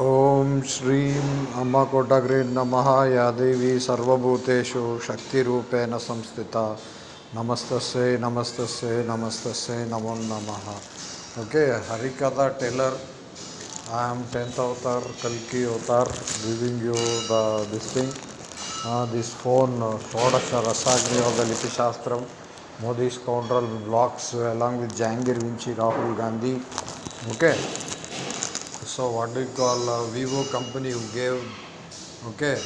ओम श्री अम्मा कोटाग्री नम या देवी सर्वभूतेषु शक्ति रूपेण संस्थिता नमस्त नमस्त नमस्त नमो नम okay Harikatha teller I am tenth avatar कल की avatar living you the this thing this phone Shodasha रसाग्रिपिशास्त्र Modi scoundrel blocks along with Jahangir Vinci Rahul Gandhi okay So what do you call uh, Vivo company who gave okay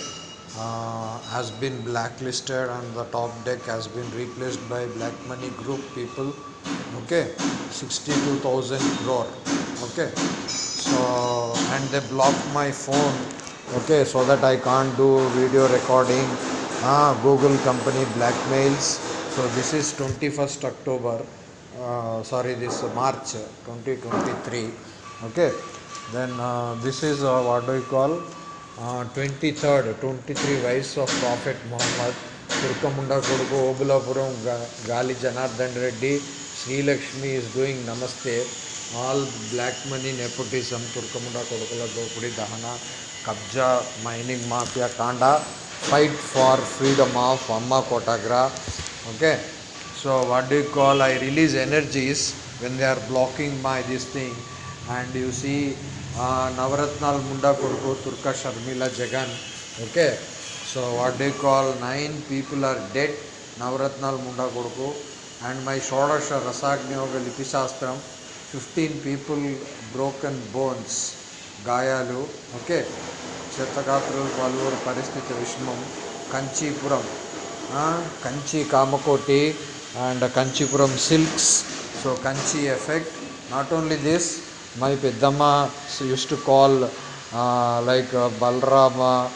uh, has been blacklisted and the top deck has been replaced by black money group people okay 62000 crore okay so and they blocked my phone okay so that i can't do video recording ah google company blackmails so this is 21st october uh, sorry this march 2023 okay then uh, this is uh, what do we call 23rd, uh, 23 wives of Prophet Muhammad, Turkamunda Koduku, Obulapuram, Gali Janardhan Reddy, Sri Lakshmi is doing Namaste. All black money nepotism, Turkamunda Kodukula Dopudi Dahana, Kabja, Mining Mafia, Kanda, fight for freedom of Amma Kotagra. Okay, so what do you call? I release energies when they are blocking my this thing, and you see నవరత్నాల ముండా కొడుకు తుర్కా Sharmila Jagan okay so what they call nine people are dead నవరత్నాల ముండా కొడుకు and my షోడశ రసాగ్నియోగ లిపిశాస్త్రం fifteen people broken bones గాయాలు ఓకే చిత్తగాత్రులు పలువురు పరిస్థితి విషమం Kanchipuram Kanchi Kamakoti and Kanchipuram silks so Kanchi effect not only this My Peddamma used to call uh, like uh, Balrama,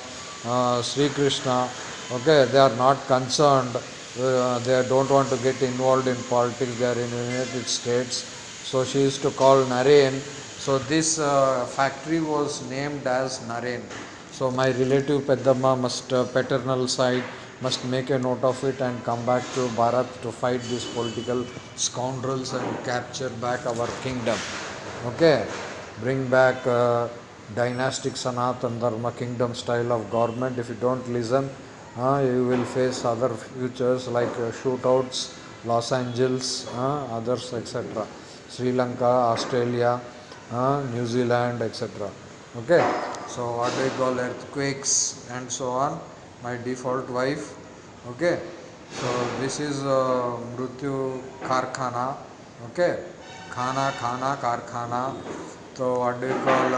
uh, Sri Krishna. Okay, they are not concerned. Uh, they don't want to get involved in politics. They are in United States. So she used to call Naren. So this factory was named as Naren. So my relative Peddamma must paternal side must make a note of it and come back to Bharat to fight these political scoundrels and capture back our kingdom okay bring back uh, dynastic sanatan dharma kingdom style of government if you don't listen uh, you will face other futures like uh, shootouts los angeles uh, others etc sri lanka australia uh, new zealand etc okay so what we call earthquakes and so on my default wife okay so this is uh, mrutyu karkhana okay ఖానా ఖానా कारखाना తో అడ్డుకోల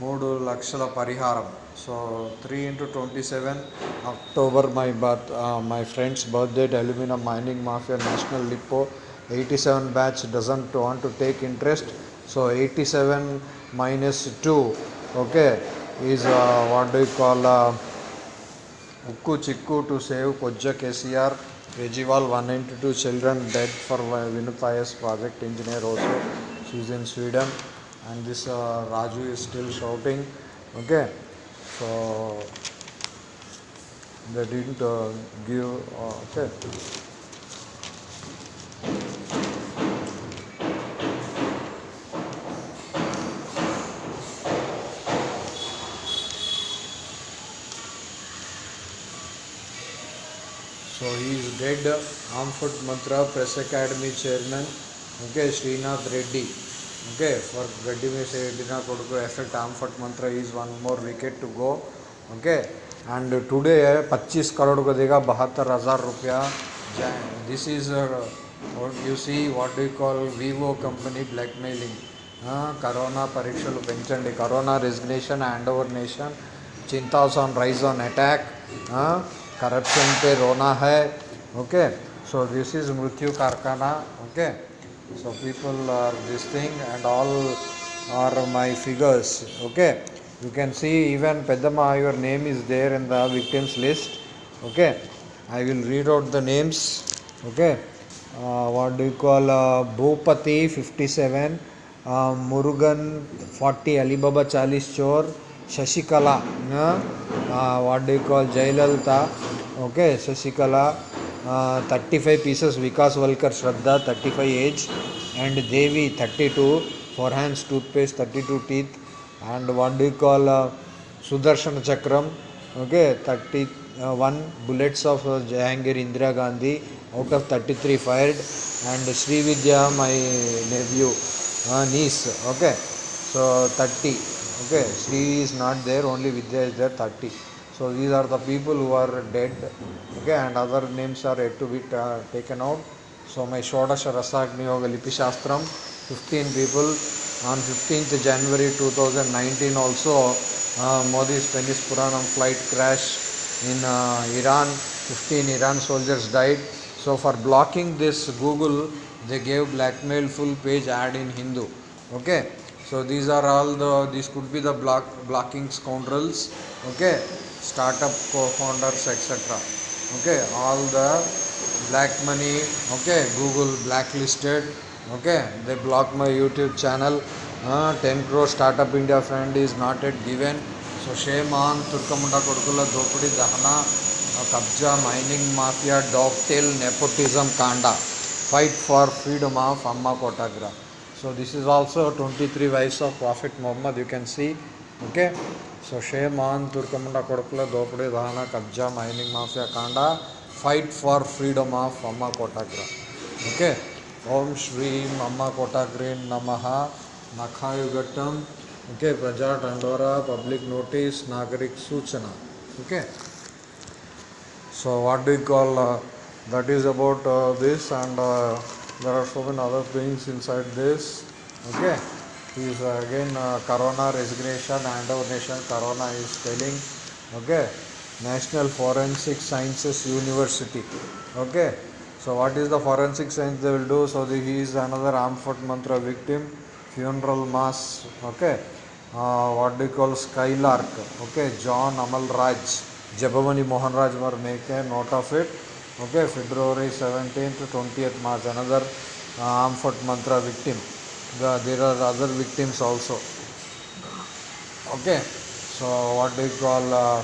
మూడు లక్షల పరిహారం so three into twenty seven October my birth my friends birthdate aluminium mining mafia national lipo eighty seven batch doesn't to want to take interest so eighty seven minus two okay is what do call ఉక్కు చిక్కు to save కొజ్జ KCR Kejriwal 192 children dead for Vinod project engineer also. She's in Sweden and this uh, Raju is still shouting. Okay, so they didn't uh, give. Uh, okay. he is dead. Amphit Mantra Press Academy Chairman. Okay, Srinath Reddy. Okay, for Reddy Redina Koduku effect Amphit Mantra is one more wicket to go. Okay, and today 25 crore को देगा बहत्तर हजार रुपया this is uh, what you see what do you call vivo company blackmailing corona పరీక్షలు పెంచండి corona resignation hand over nation చింతాస్ on rise on attack corruption पे रोना है okay so this is mrityu karkana okay so people are this thing and all are my figures okay you can see even pedama your name is there in the victims list okay i will read out the names okay uh, what do you call uh, bhupati 57 uh, murugan 40 alibaba 40 chor shashikala uh, uh, what do you call jailalta okay shashikala 35 pieces Vikas Valkar Shraddha 35 age and Devi 32 for hands toothpaste 32 teeth and what do you call uh, Sudarshan Chakram okay 31 bullets of uh, Jahangir Indira Gandhi out of 33 fired and Sri Vidya my nephew uh, niece okay so 30 okay Sri is not there only Vidya is there 30 so these are the people who are dead okay and other names are yet to be taken out so my shodasha rasagni yoga lipi 15 people on 15th january 2019 also uh, modi's Tennis puranam flight crash in uh, iran 15 iran soldiers died so for blocking this google they gave blackmail full page ad in hindu okay so these are all the these could be the block blocking scoundrels okay startup co-founders etc okay all the black money okay google blacklisted okay they blocked my youtube channel uh, 10 crore startup india fund is not yet given so shame on turkamunda kodukula dopadi dahana uh, kabja mining mafia dovetail nepotism kanda fight for freedom of amma kotagra so this is also 23 wives of prophet muhammad you can see okay so సుషేమాన్ తుర్కమండ కొడుకుల దోపిడీ దహన కబ్జా mining mafia కాండ fight for freedom of Amma Kotagra okay ఓం శ్రీం అమ్మ కోటాగ్రీన్ నమ నఖాయుఘట్టం okay ప్రజా టండోరా పబ్లిక్ నోటీస్ నాగరిక్ సూచన okay so what do call that is about this and there are so many other things inside this okay is uh, again uh, corona resignation and donation corona is telling okay national forensic sciences university okay so what is the forensic science they will do so the, he is another amphot mantra victim funeral mass okay uh, what do you call skylark okay john amal raj jabamani mohan raj were make a note of it okay february 17th 20th march another uh, amphot mantra victim the, there are other victims also okay so what do you call uh,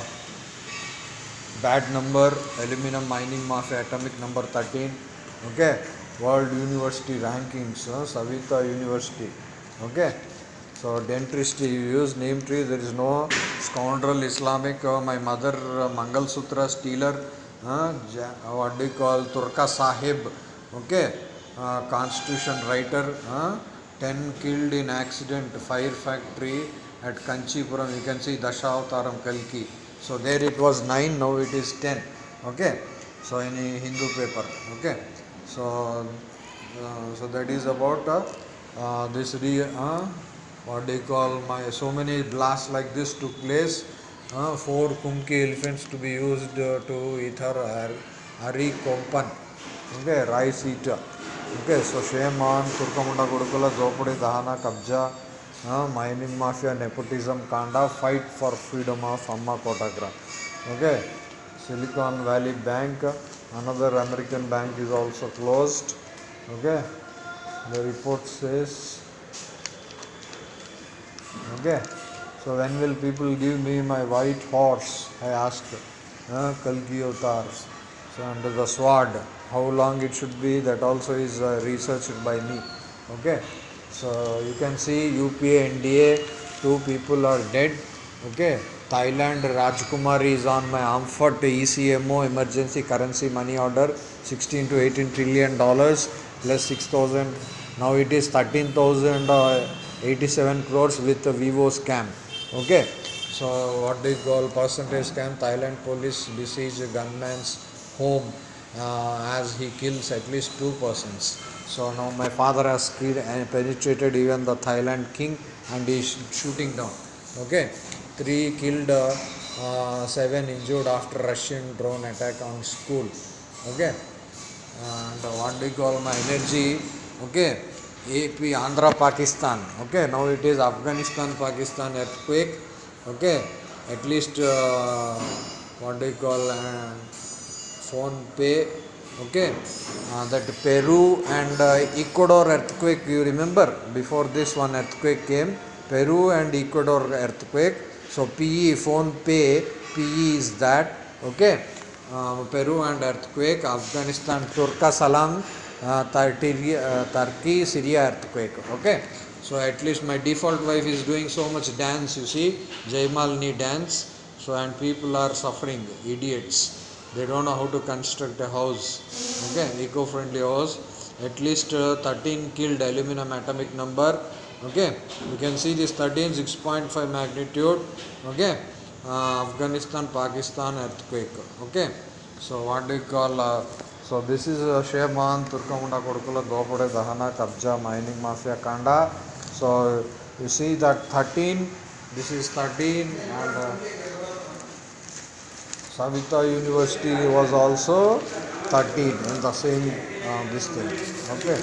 bad number aluminum mining mafia atomic number 13 okay world university rankings uh, savita university okay so dentistry you use name tree there is no scoundrel islamic uh, my mother uh, mangal sutra stealer uh, ja, what do you call turka sahib okay uh, constitution writer uh, 10 killed in accident, fire factory at Kanchipuram. You can see Dashavataram Kalki. So there it was 9, now it is 10. Okay. So in Hindu paper. Okay. So uh, so that is about uh, uh, this re, uh, what they call my so many blasts like this took place. Uh, four Kumki elephants to be used uh, to ether Hari Kompan. Okay, rice eater. Okay so शेमान तुर्कमुंडा कुड़कुल जोपड़ी दहना कब्जा mining mafia nepotism कांड fight for freedom of Amma Kotagra okay Silicon Valley Bank another American bank is also closed okay the report says okay so when will people give me my white horse I ask कल की avatar under the squad how long it should be that also is uh, researched by me okay so you can see UPA NDA two people are dead okay Thailand Rajkumar is on my Amfort ECMO emergency currency money order 16 to 18 trillion dollars plus 6000 now it is 13087 uh, crores with the Vivo scam okay so what they call percentage scam Thailand police besiege gunman's home uh, as he kills at least two persons. So now my father has penetrated even the Thailand king and he is shooting down. Okay, three killed, uh, uh, seven injured after Russian drone attack on school. Okay, and what do you call my energy? Okay, AP Andhra Pakistan. Okay, now it is Afghanistan Pakistan earthquake. Okay, at least uh, what do you call? Uh, phone pay okay uh, that peru and uh, ecuador earthquake you remember before this one earthquake came peru and ecuador earthquake so pe phone pay pe is that okay uh, peru and earthquake afghanistan turkasalam Turkey, uh, uh, turkey syria earthquake okay so at least my default wife is doing so much dance you see jaimalni dance so and people are suffering idiots they don't know how to construct a house okay eco-friendly house at least uh, 13 killed aluminum atomic number okay you can see this 13 6.5 magnitude okay uh, afghanistan pakistan earthquake okay so what do you call uh, so this is uh, Sheman Turkamunda Kodukula Gopode Dahana Kabja Mining Mafia Kanda so you see that 13 this is 13 and uh, Savita University was also 13 in the same uh, this thing. Okay.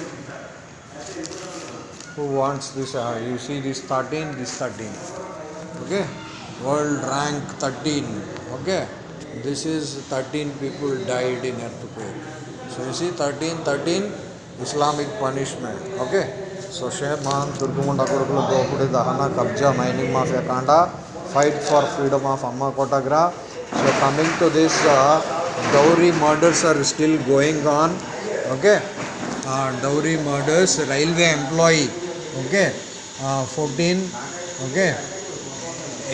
Who wants this? Uh, you see this 13, this 13. Okay. World rank 13. Okay. This is 13 people died in earthquake. So you see 13, 13 Islamic punishment. Okay. So Shehman, Turkumunda Kurukulu, Gopudi, Dahana, Kabja, Mining Mafia Kanda, fight for freedom of Amma Kotagra, so coming to this dowry murders are still going on okay dowry murders railway employee okay fourteen okay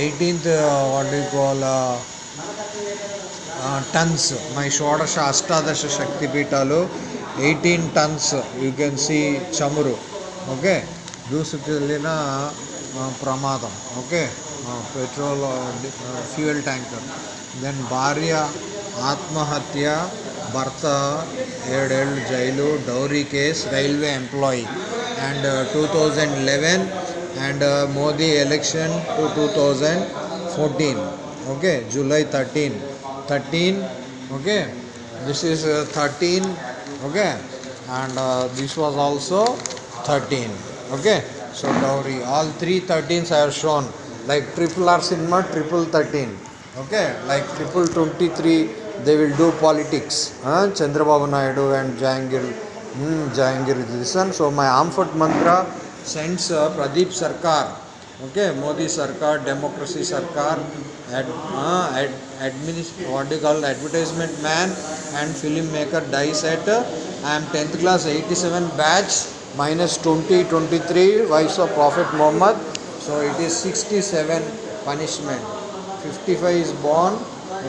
eighteenth వాటి tons my షోడశ అష్టాదశ శక్తి పీఠాలు eighteen tons you can see చమురు okay దూసుకెళ్ళిన ప్రమాదం okay petrol fuel tanker then భార్య ఆత్మహత్య భర్త ఏడేళ్ళు jail dowry case railway employee and two thousand eleven and Modi election to two thousand fourteen okay july 13 13 okay this is uh, 13 okay and uh, this was also 13 okay so dowry all three 13s i have shown like triple r cinema triple 13 Okay, like triple 23, they will do politics. Huh? Chandrababu Naidu and Jangir, hmm, Jangir one So my Amfort mantra sends uh, Pradeep Sarkar. Okay, Modi Sarkar, Democracy Sarkar, ad, uh, ad, administ- what do you call advertisement man and filmmaker dies at uh, I am 10th class 87 batch minus 20 23 vice of Prophet Muhammad. So it is 67 punishment. 55 is born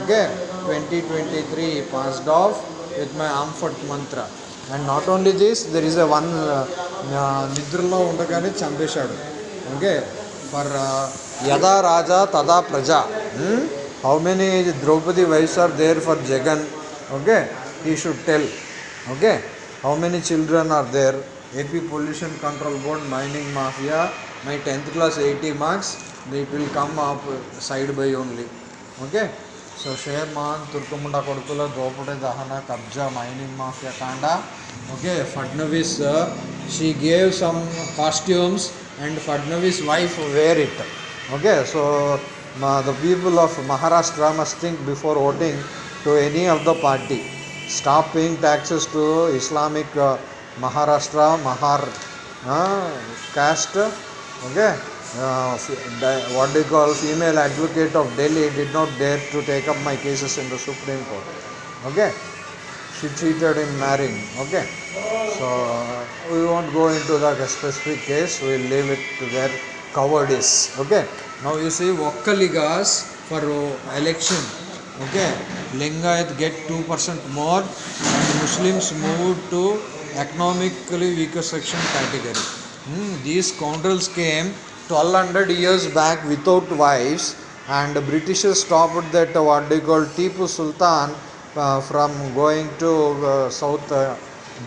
okay 2023 he passed off with my amphit mantra and not only this there is a one uh, uh, నిద్రలో ఉండగానే చంపేశాడు okay for యదా రాజా తదా ప్రజా how many Draupadi wives are there for Jagan okay he should tell okay how many children are there AP pollution control board mining mafia my tenth class eighty marks it will come AAP side by only okay so షేర్ మాన్ తుర్కముండ కొడుకుల దోపుడి దహన కబ్జా mining mafia కాండ okay Fadnavis she gave some costumes and Fadnavis wife wear it okay so మా the people of Maharashtra must think before voting to any of the party stop paying taxes to Islamic Maharashtra Mahar caste okay uh, what do you call female advocate of Delhi did not dare to take up my cases in the Supreme Court. Okay, she cheated in marrying. Okay, so uh, we won't go into the specific case. We'll leave it to their cowardice. Okay, now you see Vokkaligas for uh, election. Okay, Lingayat get two percent more, and Muslims move to economically weaker section category. Hmm, these scoundrels came 1200 years back without wives and Britishers stopped that what they call Tipu Sultan uh, from going to uh, South uh,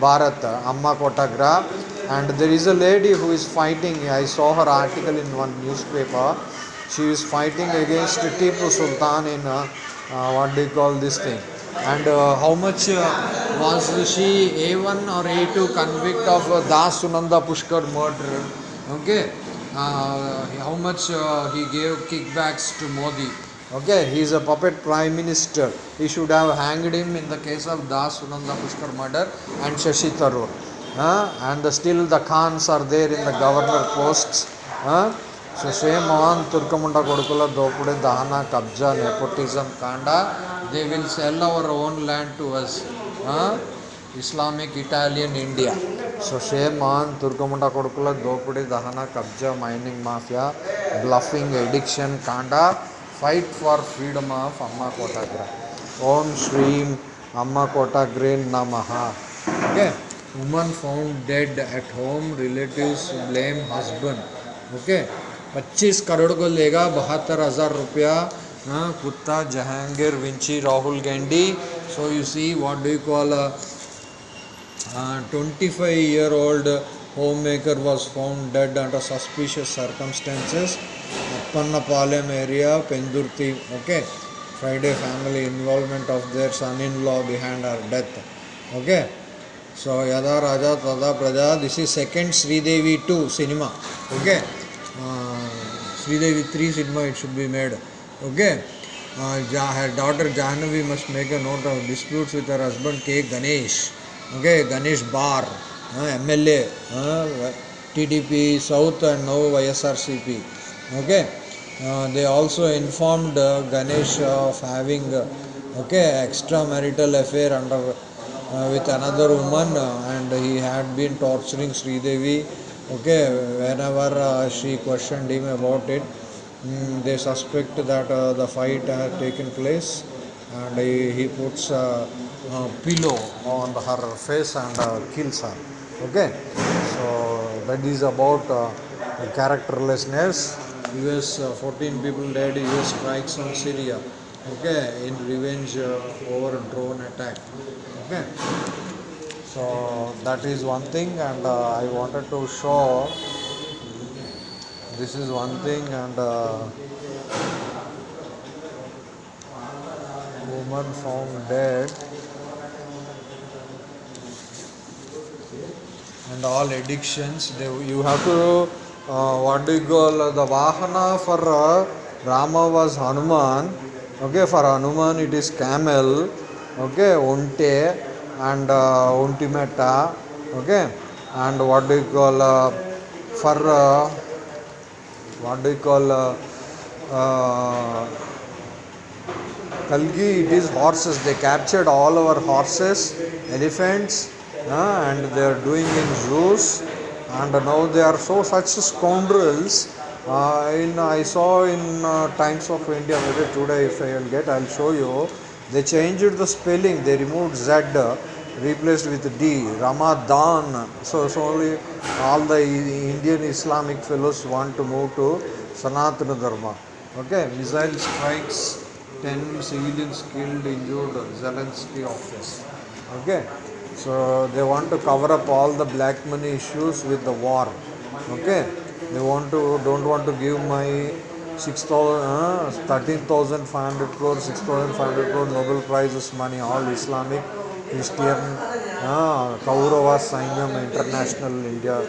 Bharat, Amma Kotagra and there is a lady who is fighting, I saw her article in one newspaper, she is fighting against Tipu Sultan in uh, uh what they call this thing and uh, how much uh, was she A1 or A2 convict of uh, Das Sunanda Pushkar murder, okay. Uh, how much uh, he gave kickbacks to Modi. Okay, he is a puppet prime minister. He should have hanged him in the case of Das Sunanda Pushkar murder and Shashi Tharoor. Uh, and the, still the Khans are there in the governor posts. Uh, so same on Turkamunda Kodukula Dopude Dahana Kabja Nepotism Kanda. They will sell our own land to us. Uh, Islamic Italian India. सोशेमा दुर्गमुंड को दोपड़ी दहन कब्जा mining mafia bluffing addiction Kanda fight for freedom of Amma Kotagra Om Shri Amma grey num okay woman found dead at home relatives blame husband okay पच्चीस करोड़ को लेगा बहत्तर हज़ार रुपया कुत्ता Jahangir Vinci Rahul Gandhi so you see what do you call A 25 year old homemaker was found dead under suspicious circumstances Appanapalam area Pendurthi okay Friday family involvement of their son-in-law behind her death okay so Yada Raja Tada Praja this is second Sridevi 2 cinema okay uh, Sridevi 3 cinema it should be made okay uh, her daughter Janavi must make a note of disputes with her husband K. Ganesh okay, Ganesh Bar, uh, MLA, uh, TDP South and now YSRCP. Okay, uh, they also informed uh, Ganesh of having uh, okay extramarital affair under uh, with another woman, uh, and he had been torturing Sridevi. Okay, whenever she questioned him about it, mm, they suspect that the fight had taken place, and he, he puts pillow on her face and uh, kills her okay so that is about uh, characterlessness us uh, 14 people dead us strikes on syria okay in revenge over drone attack okay so that is one thing and i wanted to show this is one thing and uh, woman found dead and all addictions. They, you have to, uh, what do you call, the Vahana for uh, Rama was Hanuman. Okay, for Hanuman it is camel, okay, Onte and uh, okay, and what do you call, uh, for uh, what do you call, uh, uh, Kalgi, it is horses. They captured all our horses, elephants, uh, and they are doing in zoos and now they are so such scoundrels uh, in I saw in uh, Times of India maybe today if I will get I'll show you they changed the spelling they removed Z replaced with D Ramadan so so only all the Indian Islamic fellows want to move to Sanatana Dharma okay missile strikes 10 civilians killed injured Zelensky office okay so they want to cover up all the black money issues with the war. Okay, they want to don't want to give my 6,000, uh, 13,500 crore, 6,500 crore Nobel Prizes money, all Islamic, Christian, uh, Kaurava Sainyam International India,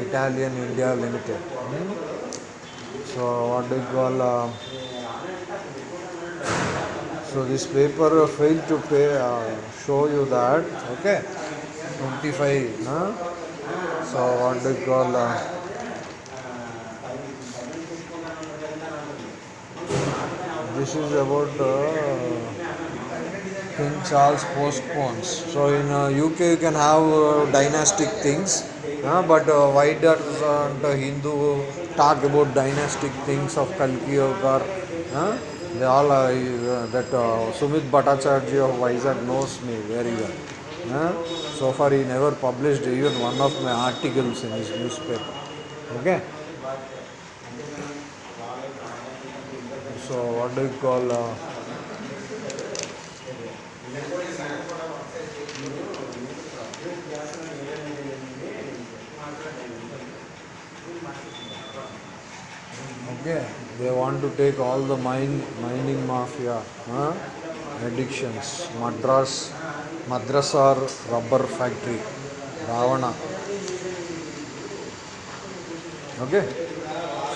Italian India Limited. Hmm? So what do you call? Uh, so this paper failed to pay, uh, show you that okay 25 huh? so what do you call uh, this is about uh, King Charles postpones so in uh, UK you can have uh, dynastic things uh, but why does the Hindu talk about dynastic things of Kalki or They all uh, that uh, Sumit Bhattacharjee of Vizag knows me very well. Uh, So far he never published even one of my articles in his newspaper. Okay? So what do you call... Uh, They want to take all the mine mining mafia huh? addictions. Madras, Madrasar rubber factory, Ravana. Okay,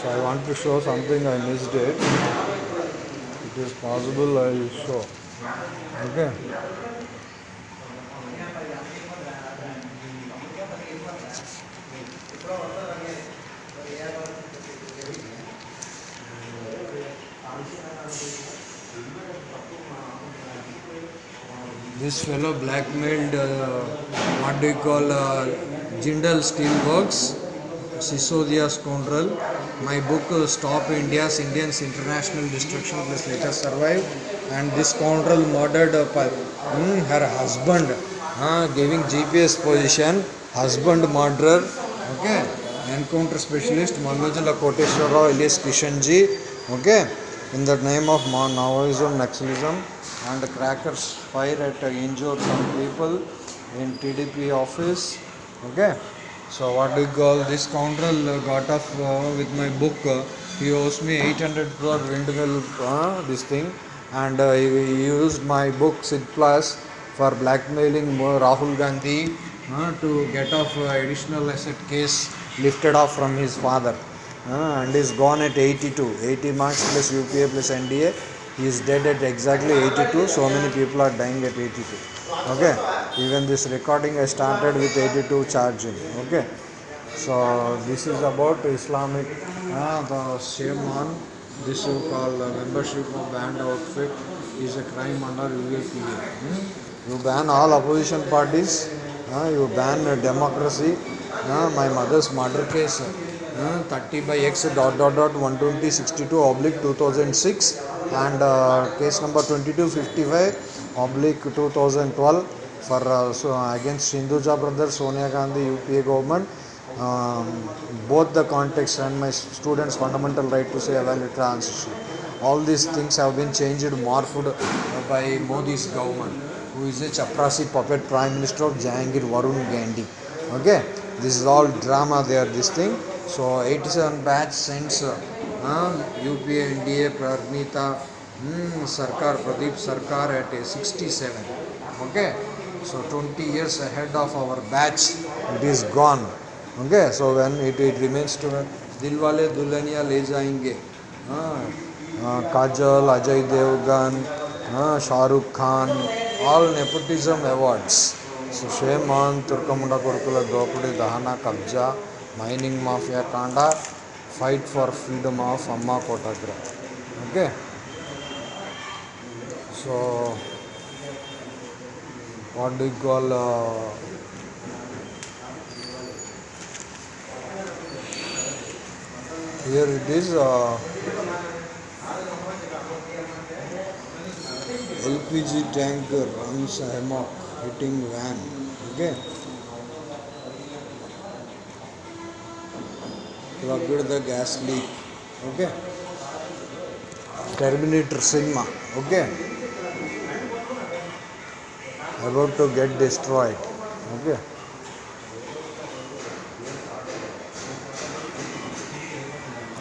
so I want to show something I missed it. It is possible I will show. Okay. his fellow blackmailed, uh, what do you call, uh, Jindal Steelworks, Sisodia scoundrel. My book uh, Stop India's Indians International Destruction Plus Later Survive and this scoundrel murdered hmm, her husband, uh, giving GPS position, husband murderer, okay, encounter specialist Manojala Koteshwara Elias Kishanji, okay. in the name of Maoism, nationalism, and crackers fire at uh, injured some people in TDP office. Okay, so what do you call this scoundrel uh, got off uh, with my book? Uh, he owes me 800 crore Windigal, uh, this thing, and uh, he, used my book Sid Plus for blackmailing uh, Rahul Gandhi to get off additional asset case lifted off from his father uh, and is gone at 82 80 marks plus UPA plus NDA he is dead at exactly 82 so many people are dying at 82 okay even this recording I started with 82 charging okay so this is about Islamic uh, the shaman this you call uh, membership of banned outfit is a crime under UAPA hmm? you ban all opposition parties uh, you ban democracy uh, my mother's murder case thirty by X dot dot dot one twenty sixty two oblique two thousand six and case number twenty two fifty five oblique two thousand twelve for against Hinduja brother Sonia Gandhi UPA government um, both the context and my students fundamental right to say valid transition all these things have been changed morphed by Modi's government who is a chaprasi puppet prime minister of Jahangir Varun Gandhi okay this is all drama there this thing So 87 batch sends uh, UPA NDA Pranita hmm, Sarkar Pradeep Sarkar at uh, 67. Okay, so 20 years ahead of our batch, it is gone. Okay, so when it, it remains to uh, Dilwale Dulhania Le Jayenge, Kajal, Ajay Devgan, uh, Shah Rukh Khan, all nepotism awards. So shame on Turkamunda Kurkula Dopudi Dahana Kabja. mining mafia kanda fight for freedom of amma kotagra okay so what do you call uh, here it is uh, LPG tanker runs amok hitting van okay plugged the gas leak okay terminator sigma okay about to get destroyed okay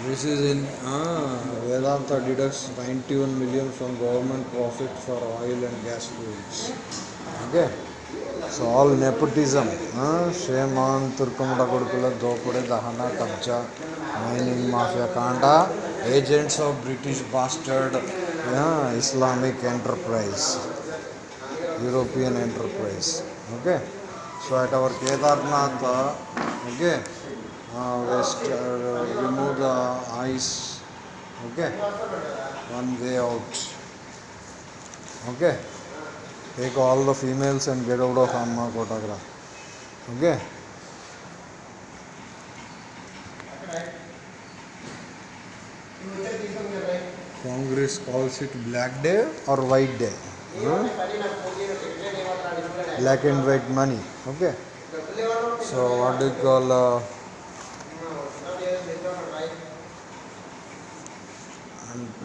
this is in ah Vedanta deducts 91 million from government profit for oil and gas fields okay so all nepotism शेमान तुर्कमुड़कुड़कुल दोपड़े दहना कब्जा mining mafia कांड agents of British bastard Islamic enterprise European enterprise okay so at our Kedarnath okay west remove the ice okay one way out okay take all the females and get out of Amma Kotagra. Okay? Congress calls it black day or white day. Hmm? Black and white money. Okay? So, what do you call. Uh,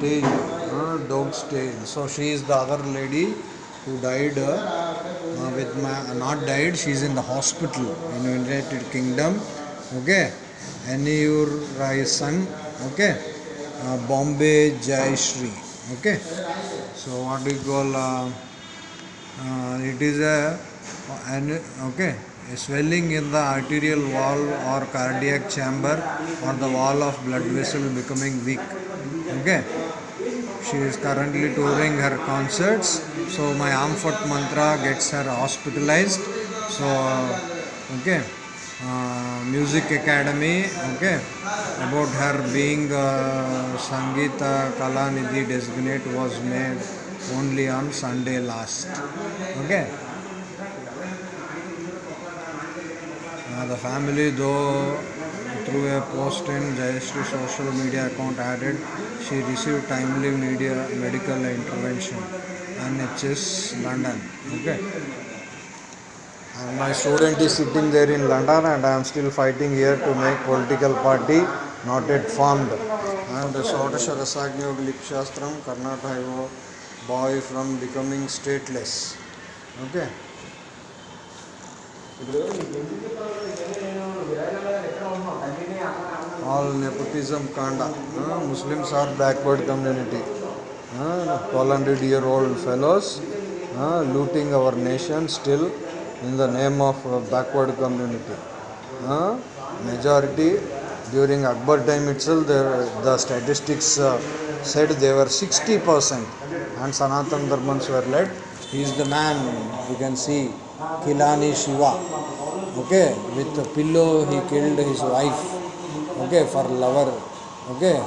tail, uh, dog's tail. So, she is the other lady. who died uh, uh with my uh, not died she's in the hospital in united kingdom okay and your son okay uh, bombay jayashri okay so what do you call uh, uh, it is a and okay a swelling in the arterial wall or cardiac chamber or the wall of blood vessel becoming weak okay she is currently touring her concerts. So my arm foot mantra gets her hospitalized. So okay. Uh, music academy okay about her being uh, Sangeeta Kalanidhi designate was made only on Sunday last okay now uh, the family though through a post in Jayashree social media account added she received timely media medical intervention NHS London. Okay. And my student is sitting there in London and I am still fighting here to make political party not yet formed. And the Rasagnyo Lipshastram Karnataka boy from becoming stateless. Okay all nepotism kanda. Uh, Muslims are backward community. Uh, 1200 year old fellows uh, looting our nation still in the name of uh, backward community. majority during Akbar time itself, the statistics uh, said they were 60% and Sanatan Dharmans were led. He is the man, you can see, Kilani Shiva. Okay, with a pillow he killed his wife okay for lover okay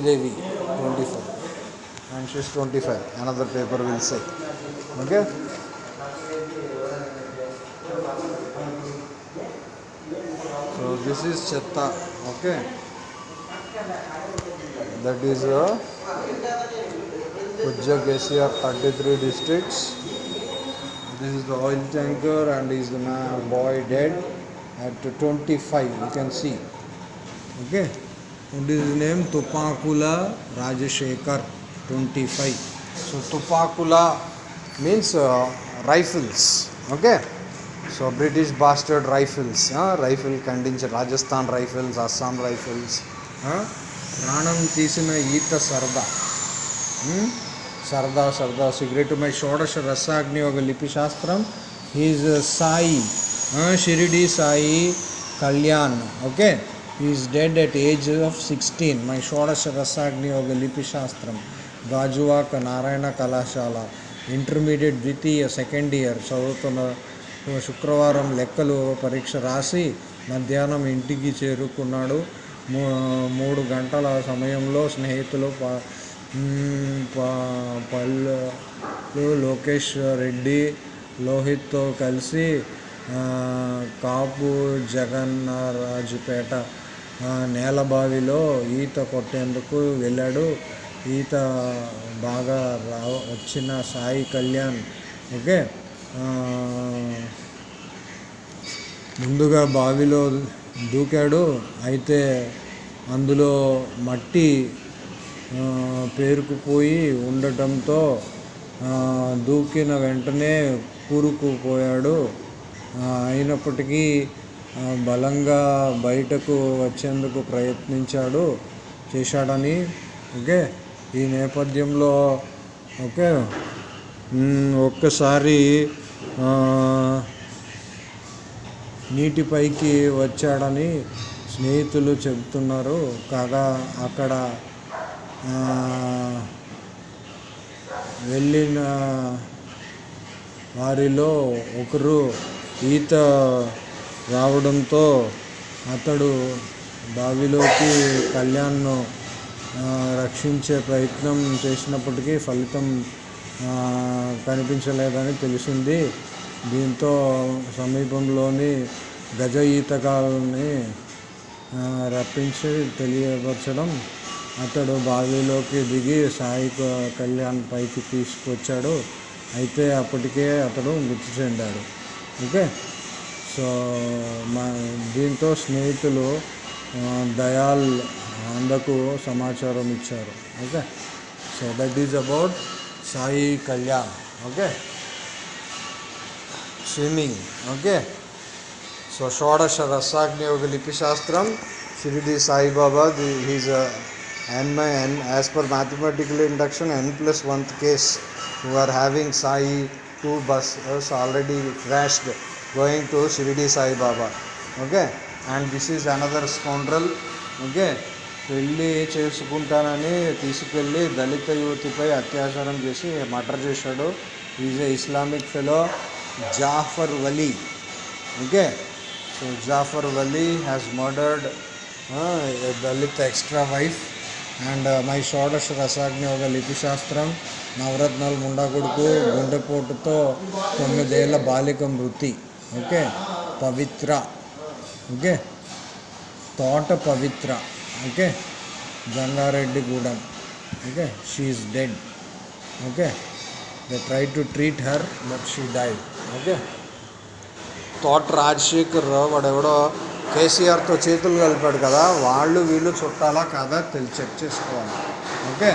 Devi, 25 and she's 25 another paper will say okay so this is chatta okay that is a uh, Pujja KCR 33 districts this is the oil tanker and is the boy dead at 25 you can see okay and his name Tupakula Rajashekar 25 so Tupakula means uh, rifles okay so British bastard rifles uh, rifle ఖండించి Rajasthan rifles Assam rifles ప్రాణం తీసిన ఈత సరదా Hmm? సరదా సరదా cigarette my షోడశ రసాగ్ని ఒక లిపి శాస్త్రం he's Sai Shirdi Sai Kalyan okay He dead at age of sixteen my My Shodash Rasagni Yoga Lipi Narayana కళాశాల ఇంటర్మీడియట్ ద్వితీయ సెకండ్ ఇయర్ చదువుతున్న శుక్రవారం లెక్కలు పరీక్ష రాసి మధ్యాహ్నం ఇంటికి చేరుకున్నాడు మూడు గంటల సమయంలో స్నేహితులు పల్లు లోకేష్ రెడ్డి లోహిత్తో కలిసి కాపు జగన్నారాజుపేట నేల బావిలో ఈత కొట్టేందుకు వెళ్ళాడు ఈత బాగా రా వచ్చిన సాయి కళ్యాణ్ ఓకే ముందుగా బావిలో దూకాడు అయితే అందులో మట్టి పేరుకుపోయి ఉండటంతో దూకిన వెంటనే కూరుకుపోయాడు అయినప్పటికీ బలంగా బయటకు వచ్చేందుకు ప్రయత్నించాడు చేశాడని ఓకే ఈ నేపథ్యంలో ఓకే ఒక్కసారి నీటిపైకి వచ్చాడని స్నేహితులు చెబుతున్నారు కాగా అక్కడ వెళ్ళిన వారిలో ఒకరు ఈత రావడంతో అతడు బావిలోకి కళ్యాణ్ను రక్షించే ప్రయత్నం చేసినప్పటికీ ఫలితం కనిపించలేదని తెలిసింది దీంతో సమీపంలోని గజ ఈతకాలని రప్పించి తెలియపరచడం అతడు బావిలోకి దిగి సాయి కళ్యాణ్ పైకి తీసుకొచ్చాడు అయితే అప్పటికే అతడు మృతి చెందాడు ఓకే సో మా దీంతో స్నేహితులు ఆ, దయాల్ అందకు సమాచారం ఇచ్చారు okay so that is about Sai Kalyan okay swimming okay so షోడశ రసాగ్ని ఒక లిపి శాస్త్రం Shirdi Saibaba the he's and my n as per mathematical induction n plus 1th case who are having sai two buses already crashed going to Shirdi Sai Baba. Okay, and this is another scoundrel. Okay. పెళ్ళి చేసుకుంటానని తీసుకెళ్ళి దళిత యువతిపై అత్యాచారం చేసి murder చేశాడు is a Islamic fellow Jafar Wali okay so Jafar Wali has murdered Dalit extra wife and my Shodasha Rasagni ఒక లిపి శాస్త్రం నవరత్నాలు ముండా కొడుకు గుండెపోటుతో తొమ్మిదేళ్ల బాలిక మృతి okay Pavitra okay Thota Pavitra okay Jangareddy Gudem okay she is dead okay they try to treat her but she die okay Thota Rajasekhar Rao వాడెవడో కేసీఆర్తో చేతులు కలిపాడు కదా వాళ్ళు వీళ్ళు చుట్టాలా కాదా తెలిసి చెక్ చేసుకోవాలి okay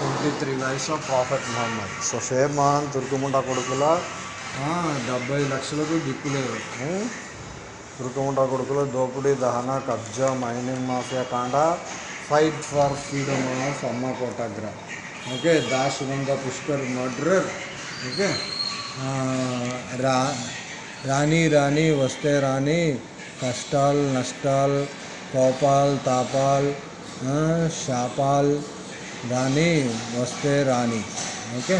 twenty three lives of prophet Muhammad so share మహాన్ తుర్కుముండ కొడుకులా డెబ్బై లక్షలకు దిక్కు లేదు తురుకముండ కొడుకులు దోపిడీ దహన కబ్జా మైనింగ్ మాఫియా కాండ ఫైట్ ఫర్ ఫ్రీడమ్ సమ్మ Kotagra okay Sunanda Pushkar murderer okay రా రాణి రాణి వస్తే రాణి కష్టాల్ నష్టాల్ కోపాల్ తాపాల్ శాపాల్ రాణి వస్తే రాణి okay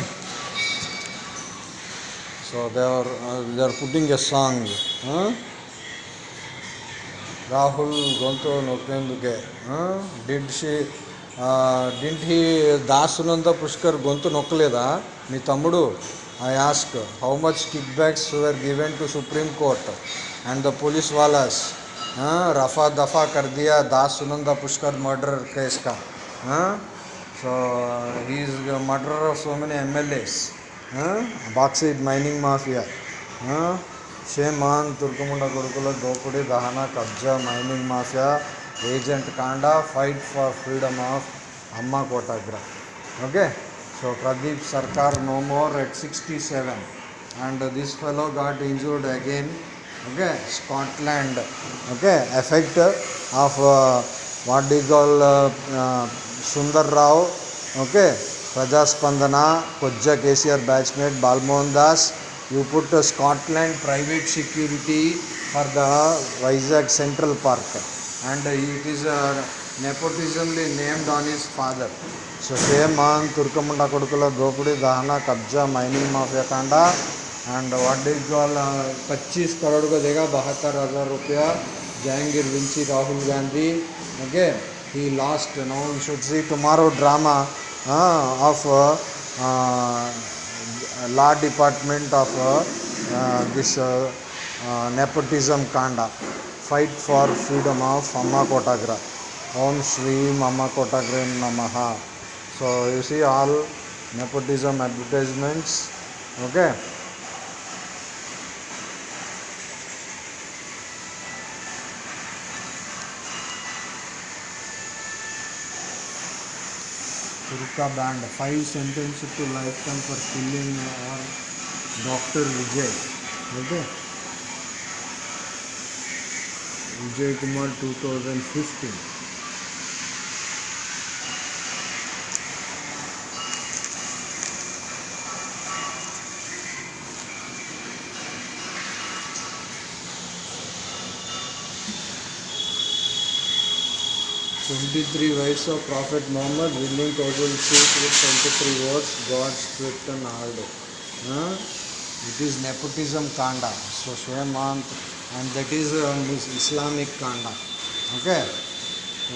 so they are uh, they are putting a song. Huh? Rahul Gonto didn't he Sunanda Pushkar గొంతు నొక్కలేదా మీ తమ్ముడు I ask how much kickbacks were given to Supreme Court and the police వాలాస్ రఫా దఫా కర్ దియా దాసునంద పుష్కర్ మర్డర్ కేస్ కా so he is murder of so many MLAs bauxite mining mafia shame on తుర్కముండ కొడుకుల దోపుడి దహన కబ్జా mining mafia agent కాండా fight for freedom of Amma Kotagra okay so Pradeep Sarkar no more at sixty seven and this fellow got injured again okay Scotland okay effect of what they all Sundar Rao okay ప్రజాస్పందన కొజ్జ KCR batchmate Balmohan Das you put Scotland private security for the Vizag Central Park and it is nepotismly named on his father so same man తుర్కముండ కొడుకుల దోపిడీ దహన కబ్జా mining mafia కాండ and what is వాళ్ళ పచ్చీస్ కరోడుగా కో దేగా బహత్తర్ హజార్ రూపాయ Jahangir Vinci Rahul Gandhi okay he lost no should see tomorrow drama uh, of uh, law department of this nepotism kanda fight for freedom of amma kotagra om shri amma kotagra namaha so you see all nepotism advertisements okay gutkha banned five sentence to life time for killing और doctor Vijay okay Vijay Kumar 2015 53 wives of Prophet Muhammad, willing causal sheep with 23 words, God's stripped and hard. Huh? It is nepotism kanda, so Swayamant, and that is um, Islamic kanda. Okay?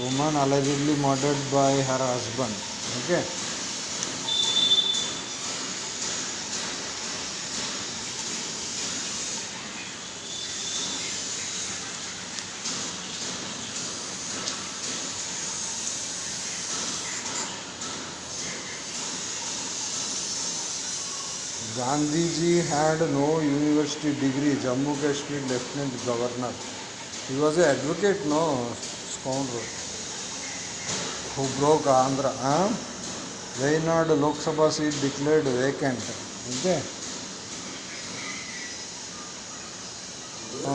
woman allegedly murdered by her husband. Okay? Gandhiji had no university degree, Jammu Kashmir Lieutenant Governor. He was an advocate, no scoundrel, who broke Andhra. Huh? Wayanad Lok Sabha seat declared vacant. Okay.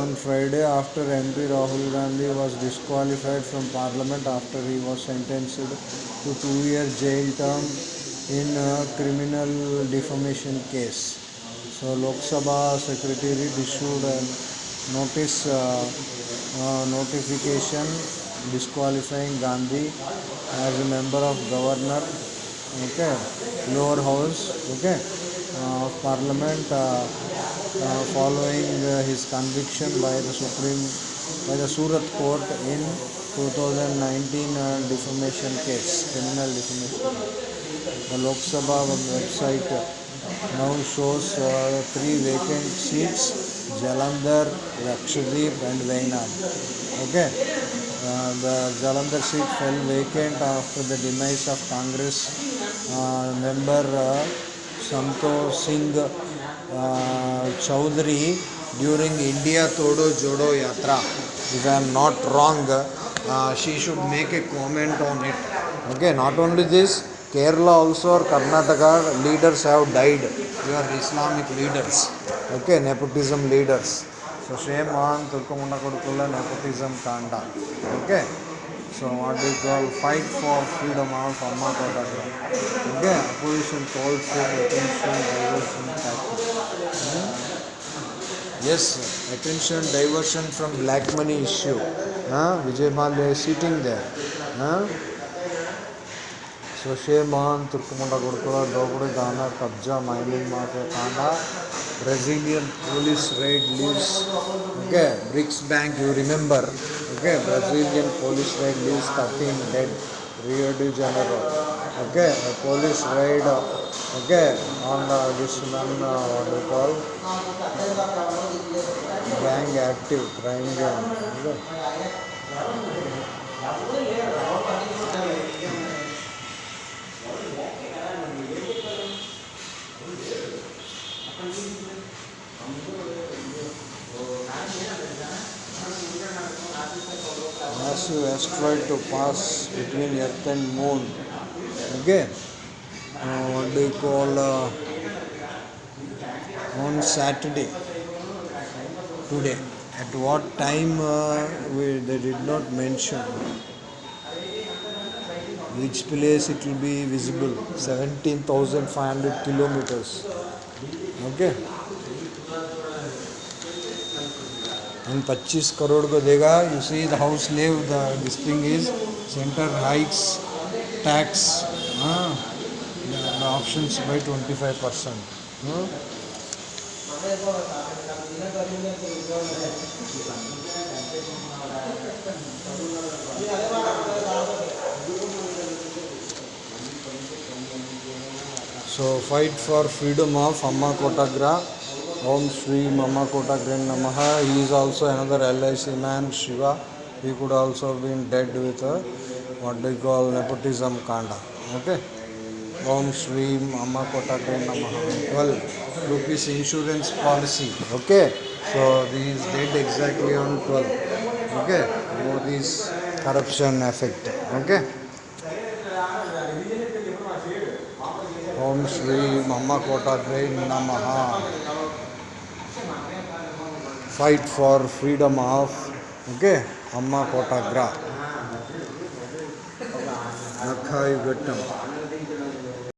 On Friday, after MP Rahul Gandhi was disqualified from parliament after he was sentenced to two year jail term in a criminal defamation case. So Lok Sabha Secretariat issued uh, a notification disqualifying Gandhi as a member of Governor, Lower House, uh, of Parliament, uh, following his conviction by the Surat Court in 2019 defamation case, criminal defamation. The Lok Sabha website now shows uh, three vacant seats Jalandhar, Lakshadweep, and Vainam. Okay, uh, the Jalandhar seat fell vacant after the demise of Congress uh, member uh, Santo Singh uh, during India Todo Jodo Yatra. If I am not wrong, uh, she should make a comment on it. Okay, not only this. Kerala also or Karnataka leaders have died. are Islamic leaders. Okay, nepotism leaders. So shame on Turkumunda Kodukulla nepotism kanda. Okay. So what we call fight for freedom of Amma Kodaka. Okay, opposition calls for attention, diversion, taxes. Yes, attention, diversion from black money issue. Huh? Vijay Malia is sitting there. Huh? शशेमान तुर्कमुंडा गुड़कुला डोगड़े दाना कब्जा mining mafia Kanda Brazilian police raid leaves okay BRICS bank you remember okay Brazilian police raid leaves thirteen dead Rio de Janeiro okay police raid okay on the additional call gang active crime gang massive asteroid to pass between Earth and Moon. Okay, uh, what do you call uh, on Saturday today? At what time uh, we, they did not mention which place it will be visible 17,500 kilometers. Okay. हम 25 करोड़ को देगा you see the house leave the thing is centre hikes tax the option by twenty five percent so fight for freedom of Amma Kotagra Om Shri mama कोटा ग्रेन नम he is also other L EC man Shiv he could also been dead with what gall nepotism कांड okay Om Shri ममा कोटा ग्रेन नम twelve rupee insurance policy okay so the is dead exactly on twelve okay these effect okay Om Shri mama कोटा ग्रेन नम fight for freedom of okay amma kotagra nakhayu gattam